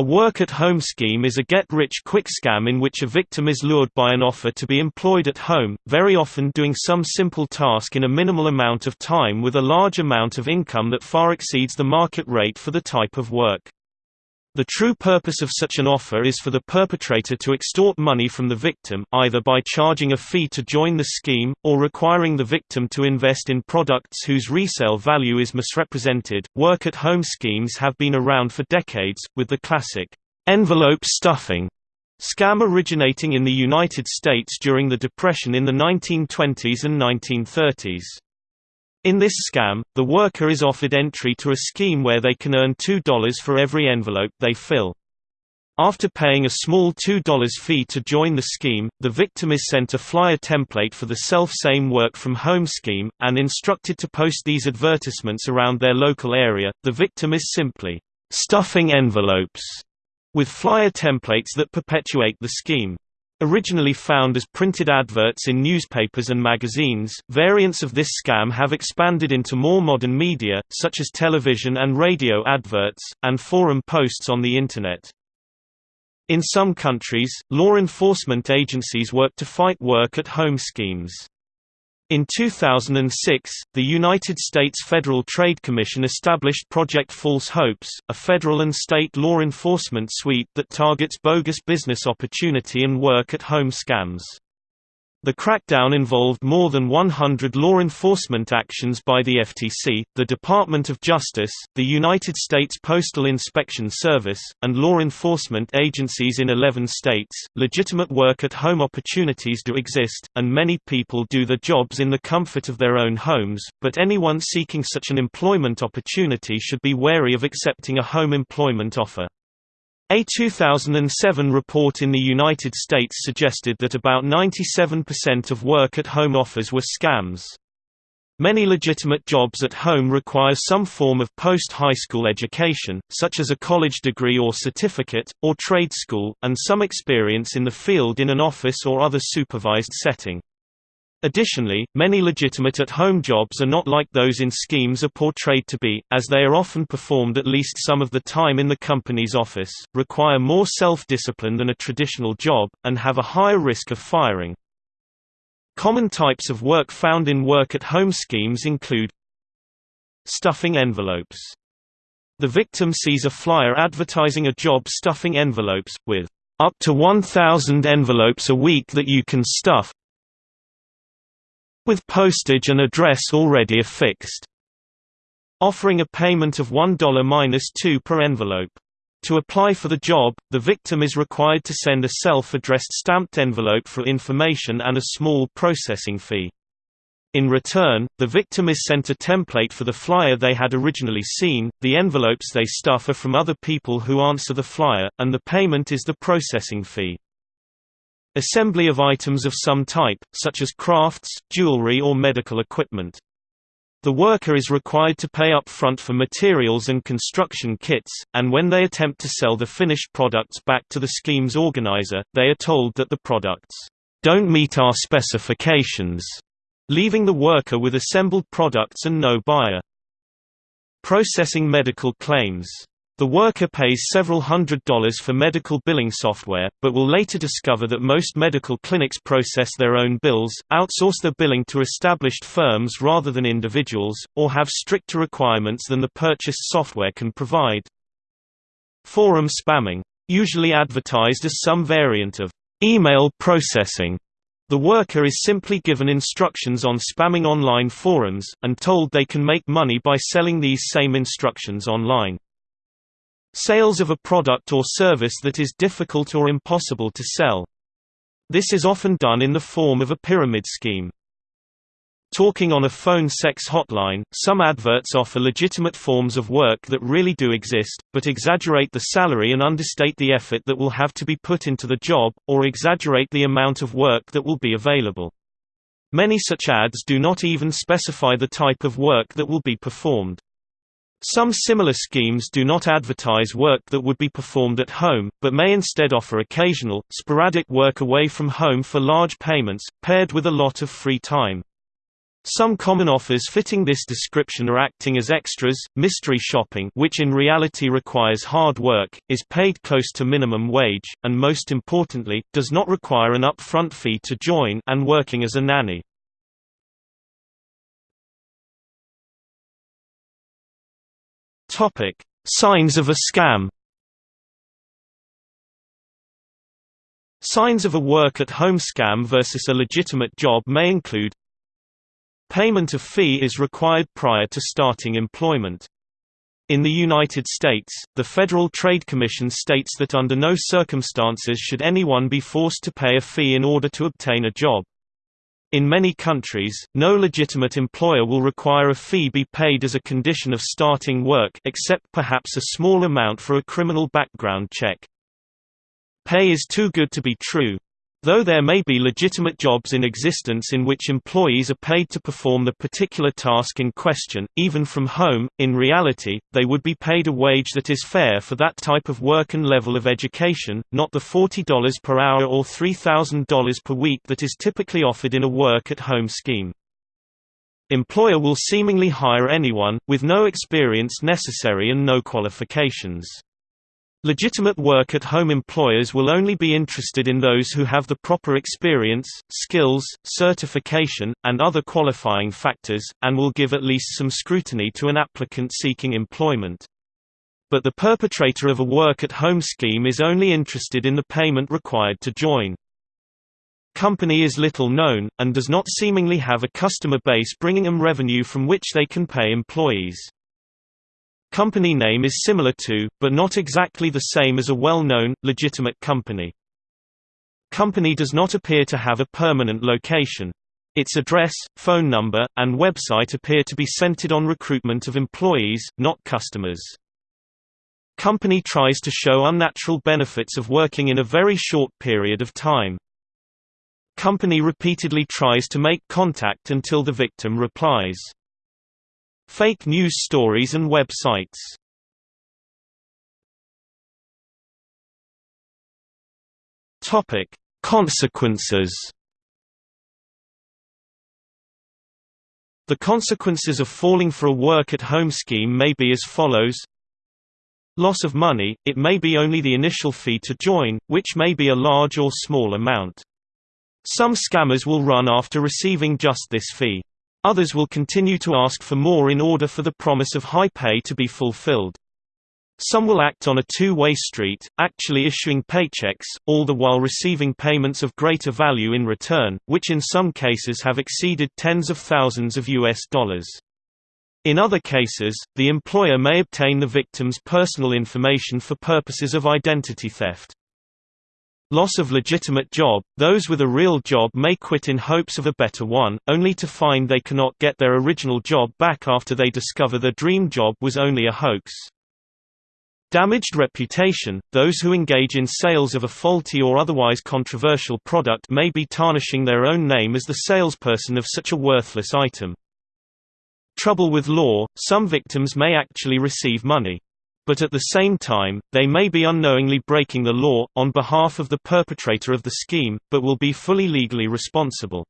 A work-at-home scheme is a get-rich-quick scam in which a victim is lured by an offer to be employed at home, very often doing some simple task in a minimal amount of time with a large amount of income that far exceeds the market rate for the type of work. The true purpose of such an offer is for the perpetrator to extort money from the victim, either by charging a fee to join the scheme, or requiring the victim to invest in products whose resale value is misrepresented. Work at home schemes have been around for decades, with the classic envelope stuffing scam originating in the United States during the Depression in the 1920s and 1930s. In this scam, the worker is offered entry to a scheme where they can earn $2 for every envelope they fill. After paying a small $2 fee to join the scheme, the victim is sent a flyer template for the self-same work-from-home scheme, and instructed to post these advertisements around their local area. The victim is simply stuffing envelopes with flyer templates that perpetuate the scheme. Originally found as printed adverts in newspapers and magazines, variants of this scam have expanded into more modern media, such as television and radio adverts, and forum posts on the Internet. In some countries, law enforcement agencies work to fight work-at-home schemes. In 2006, the United States Federal Trade Commission established Project False Hopes, a federal and state law enforcement suite that targets bogus business opportunity and work-at-home scams. The crackdown involved more than 100 law enforcement actions by the FTC, the Department of Justice, the United States Postal Inspection Service, and law enforcement agencies in 11 states. Legitimate work at home opportunities do exist, and many people do their jobs in the comfort of their own homes, but anyone seeking such an employment opportunity should be wary of accepting a home employment offer. A 2007 report in the United States suggested that about 97% of work-at-home offers were scams. Many legitimate jobs at home require some form of post-high school education, such as a college degree or certificate, or trade school, and some experience in the field in an office or other supervised setting. Additionally, many legitimate at-home jobs are not like those in schemes are portrayed to be, as they are often performed at least some of the time in the company's office, require more self-discipline than a traditional job, and have a higher risk of firing. Common types of work found in work-at-home schemes include stuffing envelopes. The victim sees a flyer advertising a job stuffing envelopes, with up to 1,000 envelopes a week that you can stuff, with postage and address already affixed. Offering a payment of $1-2 per envelope. To apply for the job, the victim is required to send a self-addressed stamped envelope for information and a small processing fee. In return, the victim is sent a template for the flyer they had originally seen, the envelopes they stuff are from other people who answer the flyer, and the payment is the processing fee. Assembly of items of some type, such as crafts, jewelry or medical equipment. The worker is required to pay up front for materials and construction kits, and when they attempt to sell the finished products back to the scheme's organizer, they are told that the products don't meet our specifications, leaving the worker with assembled products and no buyer. Processing medical claims the worker pays several hundred dollars for medical billing software, but will later discover that most medical clinics process their own bills, outsource their billing to established firms rather than individuals, or have stricter requirements than the purchased software can provide. Forum spamming. Usually advertised as some variant of email processing. The worker is simply given instructions on spamming online forums, and told they can make money by selling these same instructions online. Sales of a product or service that is difficult or impossible to sell. This is often done in the form of a pyramid scheme. Talking on a phone sex hotline, some adverts offer legitimate forms of work that really do exist, but exaggerate the salary and understate the effort that will have to be put into the job, or exaggerate the amount of work that will be available. Many such ads do not even specify the type of work that will be performed. Some similar schemes do not advertise work that would be performed at home, but may instead offer occasional, sporadic work away from home for large payments, paired with a lot of free time. Some common offers fitting this description are acting as extras, mystery shopping which in reality requires hard work, is paid close to minimum wage, and most importantly, does not require an upfront fee to join and working as a nanny. Signs of a scam Signs of a work-at-home scam versus a legitimate job may include Payment of fee is required prior to starting employment. In the United States, the Federal Trade Commission states that under no circumstances should anyone be forced to pay a fee in order to obtain a job. In many countries, no legitimate employer will require a fee be paid as a condition of starting work except perhaps a small amount for a criminal background check. Pay is too good to be true. Though there may be legitimate jobs in existence in which employees are paid to perform the particular task in question, even from home, in reality, they would be paid a wage that is fair for that type of work and level of education, not the $40 per hour or $3,000 per week that is typically offered in a work-at-home scheme. Employer will seemingly hire anyone, with no experience necessary and no qualifications. Legitimate work-at-home employers will only be interested in those who have the proper experience, skills, certification, and other qualifying factors, and will give at least some scrutiny to an applicant seeking employment. But the perpetrator of a work-at-home scheme is only interested in the payment required to join. Company is little known, and does not seemingly have a customer base bringing them revenue from which they can pay employees. Company name is similar to, but not exactly the same as a well-known, legitimate company. Company does not appear to have a permanent location. Its address, phone number, and website appear to be centered on recruitment of employees, not customers. Company tries to show unnatural benefits of working in a very short period of time. Company repeatedly tries to make contact until the victim replies. Fake news stories and websites Topic: Consequences. The consequences of falling for a work-at-home scheme may be as follows Loss of money, it may be only the initial fee to join, which may be a large or small amount. Some scammers will run after receiving just this fee. Others will continue to ask for more in order for the promise of high pay to be fulfilled. Some will act on a two-way street, actually issuing paychecks, all the while receiving payments of greater value in return, which in some cases have exceeded tens of thousands of US dollars. In other cases, the employer may obtain the victim's personal information for purposes of identity theft. Loss of legitimate job – Those with a real job may quit in hopes of a better one, only to find they cannot get their original job back after they discover their dream job was only a hoax. Damaged reputation – Those who engage in sales of a faulty or otherwise controversial product may be tarnishing their own name as the salesperson of such a worthless item. Trouble with law – Some victims may actually receive money but at the same time, they may be unknowingly breaking the law, on behalf of the perpetrator of the scheme, but will be fully legally responsible.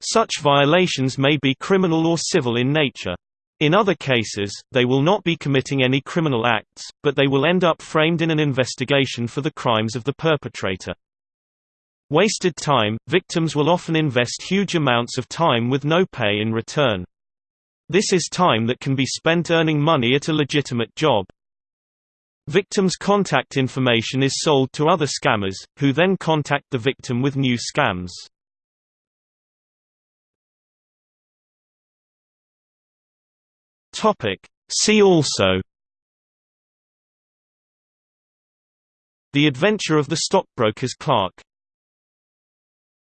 Such violations may be criminal or civil in nature. In other cases, they will not be committing any criminal acts, but they will end up framed in an investigation for the crimes of the perpetrator. Wasted time – Victims will often invest huge amounts of time with no pay in return. This is time that can be spent earning money at a legitimate job. Victim's contact information is sold to other scammers, who then contact the victim with new scams. See also The Adventure of the Stockbroker's Clerk